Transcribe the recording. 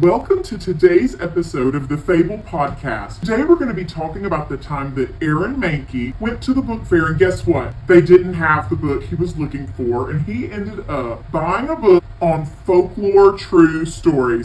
Welcome to today's episode of the Fable Podcast. Today we're going to be talking about the time that Aaron Mankey went to the book fair and guess what? They didn't have the book he was looking for and he ended up buying a book on folklore true stories.